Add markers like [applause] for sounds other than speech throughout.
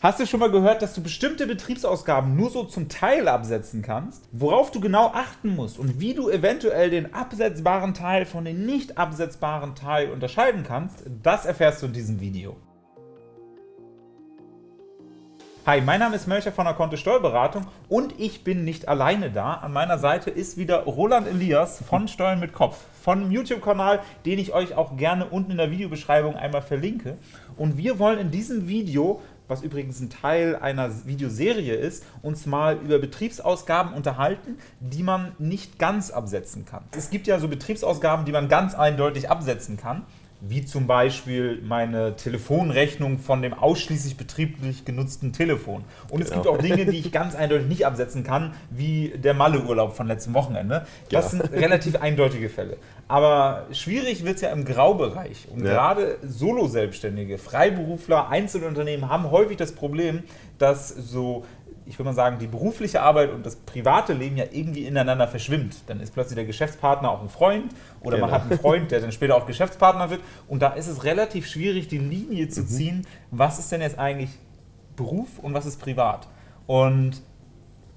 Hast du schon mal gehört, dass du bestimmte Betriebsausgaben nur so zum Teil absetzen kannst? Worauf du genau achten musst und wie du eventuell den absetzbaren Teil von dem nicht absetzbaren Teil unterscheiden kannst, das erfährst du in diesem Video. Hi, mein Name ist Melcher von der Kontist Steuerberatung und ich bin nicht alleine da. An meiner Seite ist wieder Roland Elias von Steuern mit Kopf, von YouTube-Kanal, den ich euch auch gerne unten in der Videobeschreibung einmal verlinke. Und wir wollen in diesem Video was übrigens ein Teil einer Videoserie ist, uns mal über Betriebsausgaben unterhalten, die man nicht ganz absetzen kann. Es gibt ja so Betriebsausgaben, die man ganz eindeutig absetzen kann wie zum Beispiel meine Telefonrechnung von dem ausschließlich betrieblich genutzten Telefon. Und es gibt genau. auch Dinge, die ich ganz eindeutig nicht absetzen kann, wie der Malle-Urlaub von letztem Wochenende. Das ja. sind relativ eindeutige Fälle. Aber schwierig wird es ja im Graubereich. Und ja. gerade Solo-Selbstständige, Freiberufler, Einzelunternehmen haben häufig das Problem, dass so ich würde mal sagen, die berufliche Arbeit und das private Leben ja irgendwie ineinander verschwimmt. Dann ist plötzlich der Geschäftspartner auch ein Freund oder genau. man hat einen Freund, der dann später auch [laughs] Geschäftspartner wird. Und da ist es relativ schwierig, die Linie zu mhm. ziehen, was ist denn jetzt eigentlich Beruf und was ist privat. Und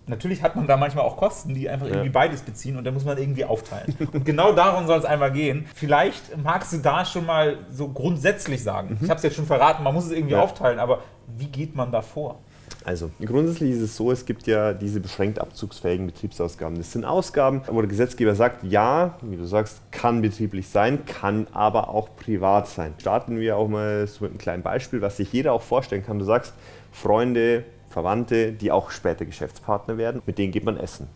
natürlich hat man da manchmal auch Kosten, die einfach irgendwie beides beziehen und da muss man irgendwie aufteilen. Und genau darum soll es einmal gehen. Vielleicht magst du da schon mal so grundsätzlich sagen, mhm. ich habe es jetzt schon verraten, man muss es irgendwie ja. aufteilen, aber wie geht man da vor? Also grundsätzlich ist es so, es gibt ja diese beschränkt abzugsfähigen Betriebsausgaben. Das sind Ausgaben, wo der Gesetzgeber sagt, ja, wie du sagst, kann betrieblich sein, kann aber auch privat sein. Starten wir auch mal so mit einem kleinen Beispiel, was sich jeder auch vorstellen kann. Du sagst, Freunde, Verwandte, die auch später Geschäftspartner werden, mit denen geht man essen.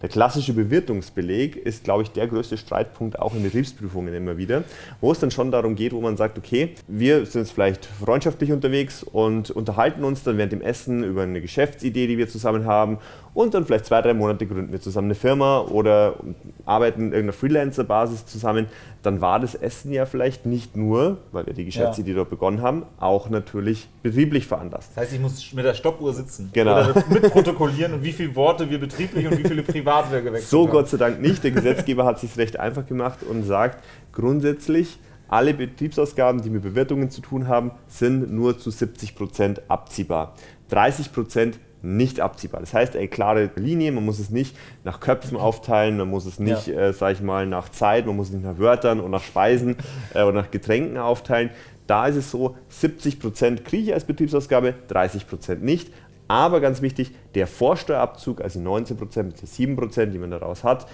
Der klassische Bewirtungsbeleg ist, glaube ich, der größte Streitpunkt auch in Betriebsprüfungen immer wieder, wo es dann schon darum geht, wo man sagt, okay, wir sind jetzt vielleicht freundschaftlich unterwegs und unterhalten uns dann während dem Essen über eine Geschäftsidee, die wir zusammen haben und dann vielleicht zwei, drei Monate gründen wir zusammen eine Firma oder arbeiten in irgendeiner Freelancer-Basis zusammen, dann war das Essen ja vielleicht nicht nur, weil wir die Geschäftsidee ja. dort begonnen haben, auch natürlich betrieblich veranlasst. Das heißt, ich muss mit der Stoppuhr sitzen genau. oder mitprotokollieren und wie viele Worte wir betrieblich und wie viele privat wir gewechselt so haben. So Gott sei Dank nicht. Der Gesetzgeber hat sich recht einfach gemacht und sagt grundsätzlich, alle Betriebsausgaben, die mit Bewertungen zu tun haben, sind nur zu 70 Prozent abziehbar. 30 Prozent nicht abziehbar. Das heißt, eine klare Linie, man muss es nicht nach Köpfen aufteilen, man muss es nicht, ja. äh, sag ich mal, nach Zeit, man muss es nicht nach Wörtern und nach Speisen äh, oder nach Getränken aufteilen. Da ist es so, 70% kriege ich als Betriebsausgabe, 30% nicht. Aber ganz wichtig, der Vorsteuerabzug, also 19% mit 7%, die man daraus hat,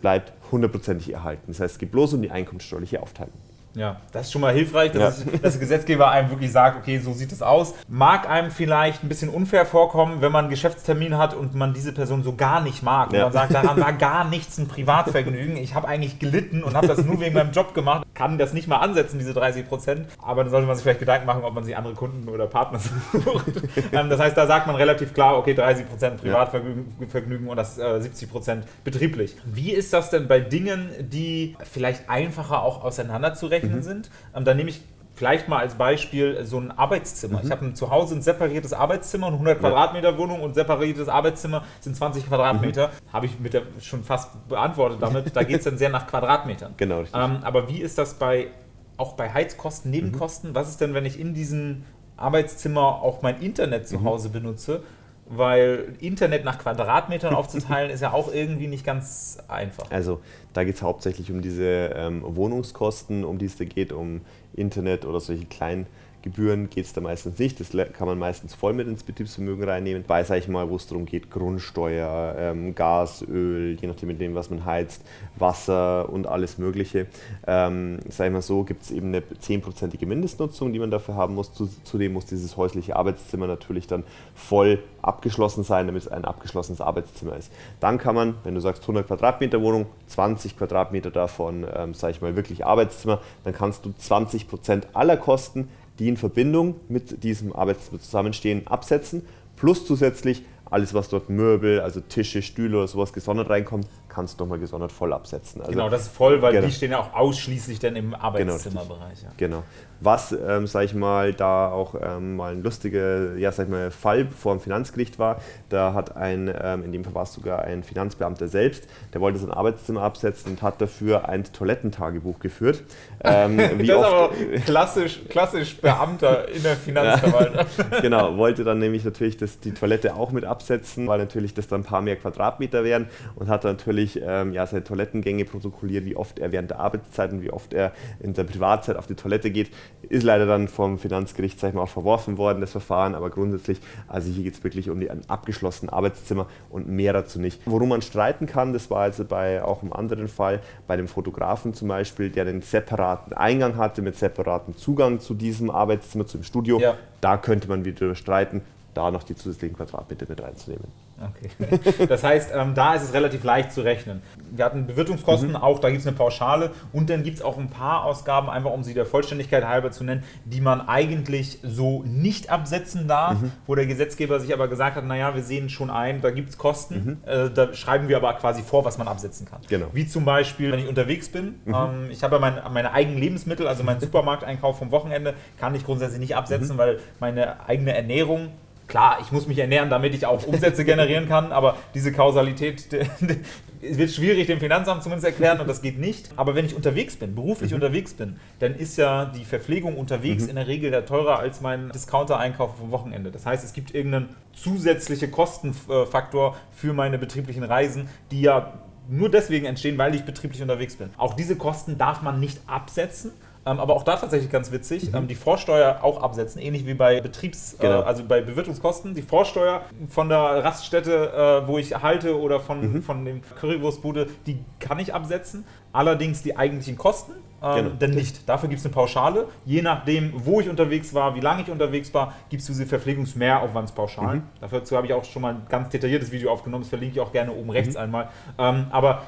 bleibt hundertprozentig erhalten. Das heißt, es geht bloß um die einkommenssteuerliche Aufteilung. Ja, das ist schon mal hilfreich, dass, ja. dass, der Gesetzgeber einem wirklich sagt, okay, so sieht es aus. Mag einem vielleicht ein bisschen unfair vorkommen, wenn man einen Geschäftstermin hat und man diese Person so gar nicht mag. Ja. Und man sagt, daran war gar nichts ein Privatvergnügen. Ich habe eigentlich gelitten und habe das nur wegen meinem Job gemacht. Kann das nicht mal ansetzen, diese 30 Prozent. Aber dann sollte man sich vielleicht Gedanken machen, ob man sich andere Kunden oder Partner [laughs] sucht. Ähm, das heißt, da sagt man relativ klar, okay, 30 Prozent Privatvergnügen und das 70 äh, Prozent betrieblich. Wie ist das denn bei Dingen, die vielleicht einfacher auch auseinanderzurechnen mhm. sind. Ähm, dann nehme ich vielleicht mal als Beispiel so ein Arbeitszimmer. Mhm. Ich habe zu Hause ein separiertes Arbeitszimmer, eine 100 ja. Quadratmeter Wohnung und separiertes Arbeitszimmer sind 20 Quadratmeter. Mhm. Habe ich mit der schon fast beantwortet damit. Da geht es dann sehr nach Quadratmetern. [laughs] Genau. Ähm, aber wie ist das bei auch bei Heizkosten, Nebenkosten? Mhm. Was ist denn, wenn ich in diesem Arbeitszimmer auch mein Internet zu mhm. Hause benutze? Weil Internet nach Quadratmetern aufzuteilen ist ja auch irgendwie nicht ganz einfach. Also da geht es hauptsächlich um diese ähm, Wohnungskosten, um die es da geht, um Internet oder solche kleinen Gebühren geht es da meistens nicht. Das kann man meistens voll mit ins Betriebsvermögen reinnehmen. Bei, sage ich mal, wo es darum geht, Grundsteuer, ähm, Gas, Öl, je nachdem mit dem, was man heizt, Wasser und alles Mögliche. Ähm, sage ich mal so, gibt es eben eine 10%ige Mindestnutzung, die man dafür haben muss. Zudem muss dieses häusliche Arbeitszimmer natürlich dann voll abgeschlossen sein, damit es ein abgeschlossenes Arbeitszimmer ist. Dann kann man, wenn du sagst 100 Quadratmeter Wohnung, 20 Quadratmeter davon, ähm, sage ich mal, wirklich Arbeitszimmer, dann kannst du 20% aller Kosten die in Verbindung mit diesem Arbeitszimmer zusammenstehen, absetzen, plus zusätzlich alles, was dort Möbel, also Tische, Stühle oder sowas gesondert reinkommt, kannst du nochmal gesondert voll absetzen. Also, genau, das ist voll, weil genau. die stehen ja auch ausschließlich dann im genau, Arbeitszimmerbereich. Genau. Ja. genau. Was, ähm, sag ich mal, da auch ähm, mal ein lustiger, ja, sag ich mal, Fall vor dem Finanzgericht war, da hat ein, ähm, in dem Fall war es sogar ein Finanzbeamter selbst, der wollte sein Arbeitszimmer absetzen und hat dafür ein Toilettentagebuch geführt. Ähm, [laughs] das ist aber klassisch, klassisch Beamter in der Finanzverwaltung. [laughs] genau, wollte dann nämlich natürlich das, die Toilette auch mit absetzen, weil natürlich das dann ein paar mehr Quadratmeter wären und hat dann natürlich ähm, ja, seine Toilettengänge protokolliert, wie oft er während der Arbeitszeit und wie oft er in der Privatzeit auf die Toilette geht. Ist leider dann vom Finanzgericht sag ich mal, auch verworfen worden, das Verfahren, aber grundsätzlich, also hier geht es wirklich um die, ein abgeschlossenes Arbeitszimmer und mehr dazu nicht. Worum man streiten kann, das war also bei auch im anderen Fall, bei dem Fotografen zum Beispiel, der einen separaten Eingang hatte mit separatem Zugang zu diesem Arbeitszimmer, zu dem Studio. Ja. Da könnte man wieder streiten, da noch die zusätzlichen Quadratmeter mit reinzunehmen. Okay. [laughs] Das heißt, ähm, da ist es relativ leicht zu rechnen. Wir hatten Bewirtungskosten, mhm. auch da gibt es eine Pauschale und dann gibt es auch ein paar Ausgaben, einfach um sie der Vollständigkeit halber zu nennen, die man eigentlich so nicht absetzen darf, mhm. wo der Gesetzgeber sich aber gesagt hat, naja, wir sehen schon ein, da gibt es Kosten, mhm. äh, da schreiben wir aber quasi vor, was man absetzen kann. Genau. Wie zum Beispiel, wenn ich unterwegs bin, mhm. ähm, ich habe ja mein, meine eigenen Lebensmittel, also meinen [laughs] Supermarkteinkauf vom Wochenende, kann ich grundsätzlich nicht absetzen, mhm. weil meine eigene Ernährung klar, ich muss mich ernähren, damit ich auch Umsätze generieren kann, aber diese Kausalität [laughs] wird schwierig dem Finanzamt zumindest erklären und das geht nicht. Aber wenn ich unterwegs bin, beruflich mhm. unterwegs bin, dann ist ja die Verpflegung unterwegs mhm. in der Regel ja teurer als mein Discounter-Einkauf vom Wochenende. Das heißt, es gibt irgendeinen zusätzlichen Kostenfaktor für meine betrieblichen Reisen, die ja nur deswegen entstehen, weil ich betrieblich unterwegs bin. Auch diese Kosten darf man nicht absetzen, ähm, aber auch da tatsächlich ganz witzig, mhm. ähm, die Vorsteuer auch absetzen, ähnlich wie bei Betriebs-, äh, genau. äh, also bei Bewirtungskosten. Die Vorsteuer von der Raststätte, äh, wo ich halte oder von, mhm. von dem Currywurstbude, die kann ich absetzen. Allerdings die eigentlichen Kosten ähm, genau. denn nicht. Dafür gibt es eine Pauschale. Je nachdem, wo ich unterwegs war, wie lange ich unterwegs war, gibt es diese Verpflegungsmehraufwandspauschalen. Mhm. Dazu habe ich auch schon mal ein ganz detailliertes Video aufgenommen, das verlinke ich auch gerne oben rechts mhm. einmal. Ähm, aber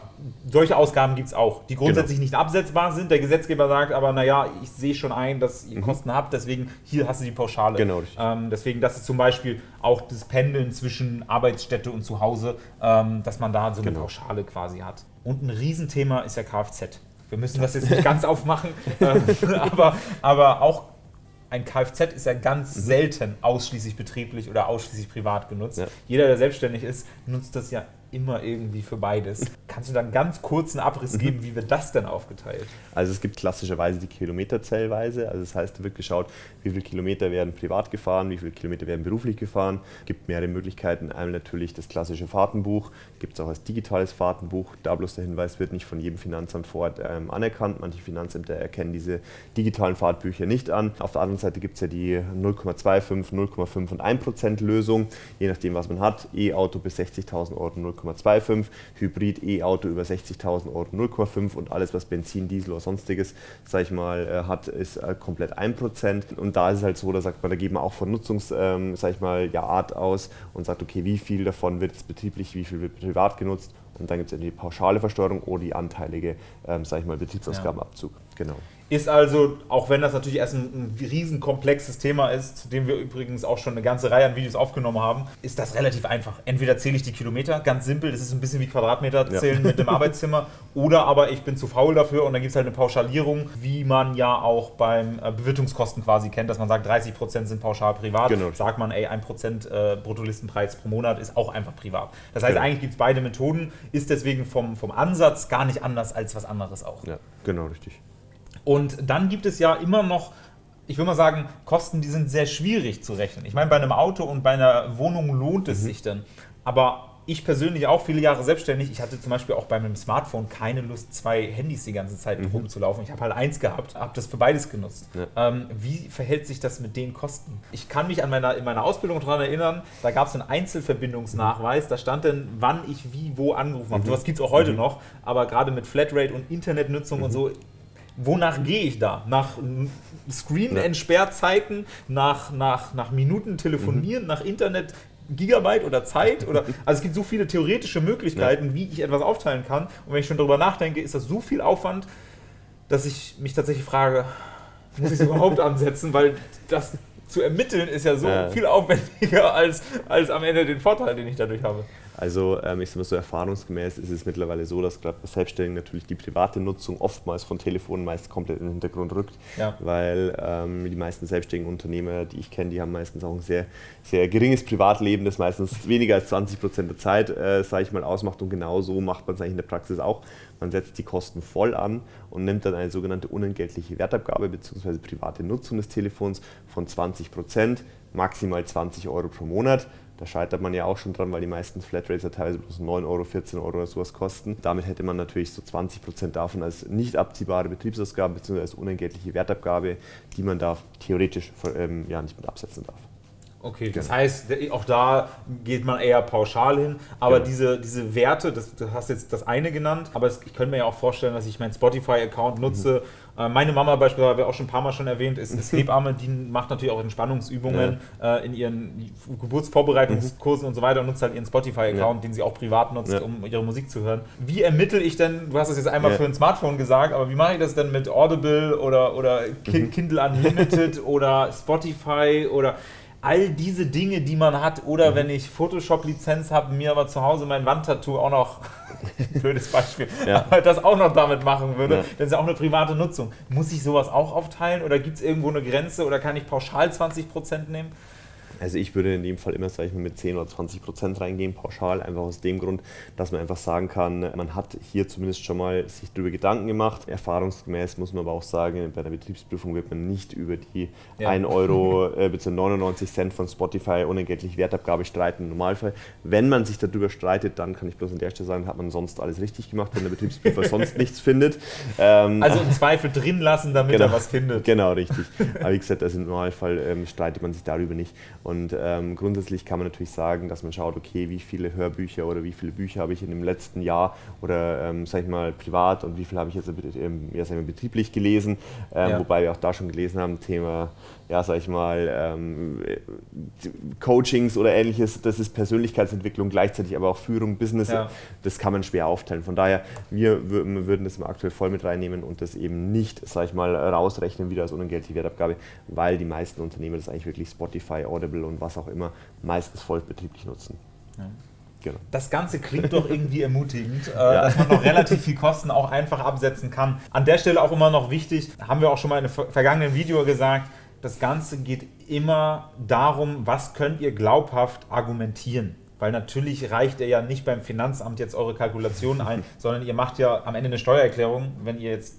solche Ausgaben gibt es auch, die grundsätzlich genau. nicht absetzbar sind. Der Gesetzgeber sagt aber, naja, ich sehe schon ein, dass ihr mhm. Kosten habt, deswegen hier hast du die Pauschale. Genau. Ähm, deswegen, das ist zum Beispiel auch das Pendeln zwischen Arbeitsstätte und Zuhause, ähm, dass man da so eine genau. Pauschale quasi hat. Und ein Riesenthema ist ja Kfz. Wir müssen das jetzt nicht ganz aufmachen, äh, [laughs] aber, aber auch ein Kfz ist ja ganz mhm. selten ausschließlich betrieblich oder ausschließlich privat genutzt. Ja. Jeder, der selbstständig ist, nutzt das ja immer irgendwie für beides. Kannst du da einen ganz kurzen Abriss mhm. geben, wie wird das denn aufgeteilt? Also es gibt klassischerweise die Kilometerzellweise. Also das heißt, da wird geschaut, wie viele Kilometer werden privat gefahren, wie viele Kilometer werden beruflich gefahren. Es gibt mehrere Möglichkeiten. Einmal natürlich das klassische Fahrtenbuch, gibt es auch als digitales Fahrtenbuch. Da bloß der Hinweis wird nicht von jedem Finanzamt vor Ort ähm, anerkannt. Manche Finanzämter erkennen diese digitalen Fahrtbücher nicht an. Auf der anderen Seite gibt es ja die 0,25, 0,5 und 1% Lösung, je nachdem, was man hat. E-Auto bis 60.000 Euro 0,5 0,25, Hybrid E-Auto über 60.000 Euro 0,5 und alles, was Benzin, Diesel oder sonstiges, sag ich mal, äh, hat, ist äh, komplett 1%. Und da ist es halt so, da sagt man, da geht man auch von Nutzungs, ähm, sag ich mal, ja, Art aus und sagt, okay, wie viel davon wird jetzt betrieblich, wie viel wird privat genutzt und dann gibt es die pauschale Versteuerung oder die anteilige, ähm, sag ich mal, Betriebsausgabenabzug. Ja. Genau. Ist also, auch wenn das natürlich erst ein, ein riesenkomplexes Thema ist, zu dem wir übrigens auch schon eine ganze Reihe an Videos aufgenommen haben, ist das relativ einfach. Entweder zähle ich die Kilometer, ganz simpel, das ist ein bisschen wie Quadratmeter zählen ja. mit dem [laughs] Arbeitszimmer, oder aber ich bin zu faul dafür und dann gibt es halt eine Pauschalierung, wie man ja auch beim äh, Bewirtungskosten quasi kennt, dass man sagt, 30% sind pauschal privat. Genau. Sagt man, ey, 1% äh, Bruttolistenpreis pro Monat ist auch einfach privat. Das heißt, genau. eigentlich gibt es beide Methoden, ist deswegen vom, vom Ansatz gar nicht anders als was anderes auch. Ja, genau, richtig. Und dann gibt es ja immer noch, ich würde mal sagen, Kosten, die sind sehr schwierig zu rechnen. Ich meine, bei einem Auto und bei einer Wohnung lohnt es mhm. sich dann. Aber ich persönlich auch viele Jahre selbstständig. Ich hatte zum Beispiel auch bei meinem Smartphone keine Lust, zwei Handys die ganze Zeit mhm. rumzulaufen. Ich habe halt eins gehabt, habe das für beides genutzt. Ja. Ähm, wie verhält sich das mit den Kosten? Ich kann mich an meiner, in meiner Ausbildung daran erinnern, da gab es einen Einzelverbindungsnachweis, da stand dann, wann ich wie wo angerufen habe. Mhm. Sowas gibt es auch heute mhm. noch, aber gerade mit Flatrate und Internetnutzung und mhm. so wonach gehe ich da? Nach Screen-Entsperrzeiten, nach, nach, nach Minuten telefonieren, mhm. nach Internet, Gigabyte oder Zeit oder also es gibt so viele theoretische Möglichkeiten, ja. wie ich etwas aufteilen kann. Und wenn ich schon darüber nachdenke, ist das so viel Aufwand, dass ich mich tatsächlich frage, muss ich es überhaupt [laughs] ansetzen, weil das zu ermitteln ist ja so ja. viel aufwendiger als, als am Ende den Vorteil, den ich dadurch habe. Also ähm, ich sage mal so erfahrungsgemäß ist es mittlerweile so, dass gerade bei Selbstständigen natürlich die private Nutzung oftmals von Telefonen meist komplett in den Hintergrund rückt, ja. weil ähm, die meisten selbstständigen Unternehmer, die ich kenne, die haben meistens auch ein sehr, sehr geringes Privatleben, das meistens weniger als 20 Prozent der Zeit, äh, sage ich mal, ausmacht und genau so macht man es eigentlich in der Praxis auch. Man setzt die Kosten voll an und nimmt dann eine sogenannte unentgeltliche Wertabgabe bzw. private Nutzung des Telefons von 20 Prozent, maximal 20 Euro pro Monat. Da scheitert man ja auch schon dran, weil die meisten Flatrates teilweise bloß 9 Euro, 14 Euro oder sowas kosten. Damit hätte man natürlich so 20 Prozent davon als nicht abziehbare Betriebsausgaben bzw. als unentgeltliche Wertabgabe, die man da theoretisch ähm, ja, nicht mit absetzen darf. Okay, das genau. heißt, auch da geht man eher pauschal hin, aber genau. diese, diese Werte, das, du hast jetzt das eine genannt, aber es, ich könnte mir ja auch vorstellen, dass ich meinen Spotify-Account nutze. Mhm. Äh, meine Mama beispielsweise, habe ich auch schon ein paar Mal schon erwähnt, ist, ist [laughs] Hebamme, die macht natürlich auch Entspannungsübungen ja. äh, in ihren Geburtsvorbereitungskursen mhm. und so weiter und nutzt halt ihren Spotify-Account, ja. den sie auch privat nutzt, ja. um ihre Musik zu hören. Wie ermittle ich denn, du hast es jetzt einmal für ein Smartphone gesagt, aber wie mache ich das denn mit Audible oder, oder mhm. Kindle Unlimited [laughs] oder Spotify oder all diese Dinge, die man hat. Oder mhm. wenn ich Photoshop-Lizenz habe, mir aber zu Hause mein Wandtattoo auch noch, [laughs] blödes Beispiel, ja. das auch noch damit machen würde, ja. das ist ja auch eine private Nutzung. Muss ich sowas auch aufteilen oder gibt es irgendwo eine Grenze oder kann ich pauschal 20% nehmen? Also ich würde in dem Fall immer, sage ich mal, mit 10 oder 20 Prozent reingehen, pauschal, einfach aus dem Grund, dass man einfach sagen kann, man hat hier zumindest schon mal sich darüber Gedanken gemacht. Erfahrungsgemäß muss man aber auch sagen, bei der Betriebsprüfung wird man nicht über die ja. 1 Euro [laughs] äh, bzw. 99 Cent von Spotify unentgeltlich Wertabgabe streiten im Normalfall. Wenn man sich darüber streitet, dann kann ich bloß an der Stelle sagen, hat man sonst alles richtig gemacht, wenn der Betriebsprüfer [laughs] sonst nichts findet. Ähm, also im Zweifel drin lassen, damit genau, er was findet. Genau, richtig. Aber wie gesagt, also im Normalfall ähm, streitet man sich darüber nicht. Und ähm, grundsätzlich kann man natürlich sagen, dass man schaut, okay, wie viele Hörbücher oder wie viele Bücher habe ich in dem letzten Jahr oder, ähm, sag ich mal, privat und wie viel habe ich jetzt ähm, ja, sag ich mal, betrieblich gelesen. Ähm, ja. Wobei wir auch da schon gelesen haben, Thema ja, sag ich mal, ähm, Coachings oder ähnliches, das ist Persönlichkeitsentwicklung, gleichzeitig aber auch Führung, Business, ja. das kann man schwer aufteilen. Von daher, wir würden das aktuell voll mit reinnehmen und das eben nicht, sag ich mal, rausrechnen wieder als unentgeltliche Wertabgabe, weil die meisten Unternehmen das eigentlich wirklich Spotify, Audible und was auch immer meistens voll betrieblich nutzen. Ja. Genau. Das Ganze klingt doch irgendwie [laughs] ermutigend, äh, ja. dass man noch relativ viel Kosten auch einfach absetzen kann. An der Stelle auch immer noch wichtig, haben wir auch schon mal in einem vergangenen Video gesagt, das Ganze geht immer darum, was könnt ihr glaubhaft argumentieren. Weil natürlich reicht ihr ja nicht beim Finanzamt jetzt eure Kalkulationen ein, [laughs] sondern ihr macht ja am Ende eine Steuererklärung, wenn ihr jetzt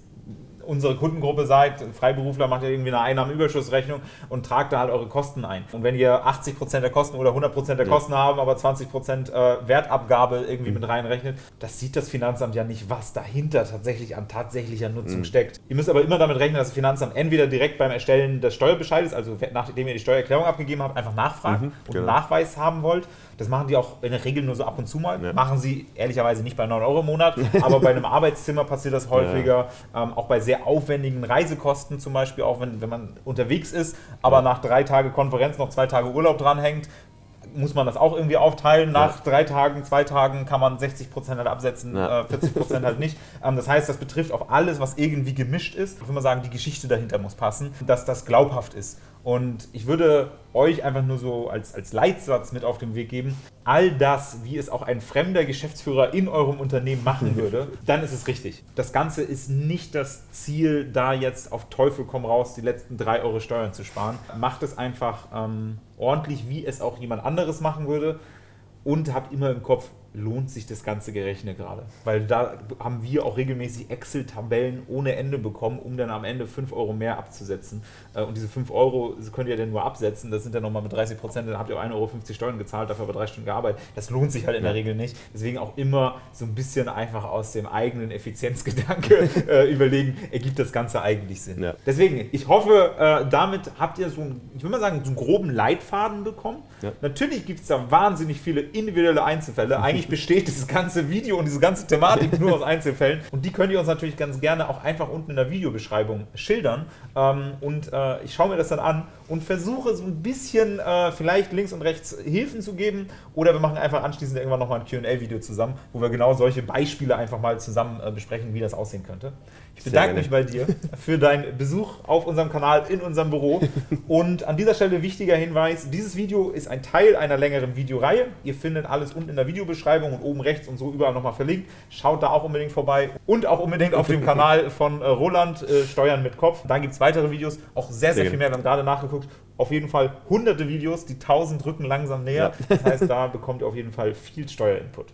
unsere Kundengruppe seid, Freiberufler macht ja irgendwie eine Einnahmenüberschussrechnung und tragt da halt eure Kosten ein. Und wenn ihr 80% der Kosten oder 100% der Kosten ja. haben, aber 20% äh, Wertabgabe irgendwie mhm. mit reinrechnet, das sieht das Finanzamt ja nicht, was dahinter tatsächlich an tatsächlicher Nutzung mhm. steckt. Ihr müsst aber immer damit rechnen, dass das Finanzamt entweder direkt beim Erstellen des Steuerbescheides, also nachdem ihr die Steuererklärung abgegeben habt, einfach nachfragt mhm, und genau. Nachweis haben wollt das machen die auch in der Regel nur so ab und zu mal. Ja. Machen sie ehrlicherweise nicht bei 9 Euro im Monat, [laughs] aber bei einem Arbeitszimmer passiert das häufiger. Ja. Ähm, auch bei sehr aufwendigen Reisekosten zum Beispiel, auch wenn, wenn man unterwegs ist, aber ja. nach drei Tagen Konferenz noch zwei Tage Urlaub dranhängt, muss man das auch irgendwie aufteilen. Nach drei Tagen, zwei Tagen kann man 60 Prozent halt absetzen, ja. äh, 40 Prozent halt nicht. [laughs] Ähm, das heißt, das betrifft auf alles, was irgendwie gemischt ist. Ich würde mal sagen, die Geschichte dahinter muss passen, dass das glaubhaft ist. Und ich würde euch einfach nur so als, als Leitsatz mit auf den Weg geben, all das, wie es auch ein fremder Geschäftsführer in eurem Unternehmen machen [laughs] würde, dann ist es richtig. Das Ganze ist nicht das Ziel, da jetzt auf Teufel komm raus die letzten drei Euro Steuern zu sparen. Macht es einfach ähm, ordentlich, wie es auch jemand anderes machen würde und habt immer im Kopf, lohnt sich das ganze Gerechnet gerade. Weil da haben wir auch regelmäßig Excel-Tabellen ohne Ende bekommen, um dann am Ende 5 Euro mehr abzusetzen. Äh, und diese 5 Euro könnt ihr dann nur absetzen. Das sind dann nochmal mit 30 Prozent, dann habt ihr 1,50 Euro Steuern gezahlt, dafür aber drei Stunden gearbeitet. Das lohnt sich halt in der Regel nicht. Deswegen auch immer so ein bisschen einfach aus dem eigenen Effizienzgedanke [laughs] äh, überlegen, ergibt das Ganze eigentlich Sinn. Ja. Deswegen, ich hoffe, äh, damit habt ihr so, einen, ich würde mal sagen, so einen groben Leitfaden bekommen. Ja. Natürlich gibt es da wahnsinnig viele individuelle Einzelfälle. [laughs] Eigentlich eigentlich besteht dieses ganze Video und diese ganze Thematik nur aus Einzelfällen. Und die könnt ihr uns natürlich ganz gerne auch einfach unten in der Videobeschreibung schildern. Ähm, und äh, ich schaue mir das dann an und versuche so ein bisschen äh, vielleicht links und rechts Hilfen zu geben. Oder wir machen einfach anschließend irgendwann nochmal ein QA-Video zusammen, wo wir genau solche Beispiele einfach mal zusammen äh, besprechen, wie das aussehen könnte. Ich bedanke mich bei dir für deinen Besuch auf unserem Kanal, in unserem Büro. Und an dieser Stelle wichtiger Hinweis, dieses Video ist ein Teil einer längeren Videoreihe. Ihr findet alles unten in der Videobeschreibung und oben rechts und so überall nochmal verlinkt. Schaut da auch unbedingt vorbei und auch unbedingt auf dem Kanal von äh, Roland äh, Steuern mit Kopf. Da gibt es weitere Videos, auch sehr, sehr, sehr viel mehr. Wir haben gerade nachgeguckt. Auf jeden Fall hunderte Videos, die tausend rücken langsam näher. Ja. Das heißt, da bekommt ihr auf jeden Fall viel Steuerinput.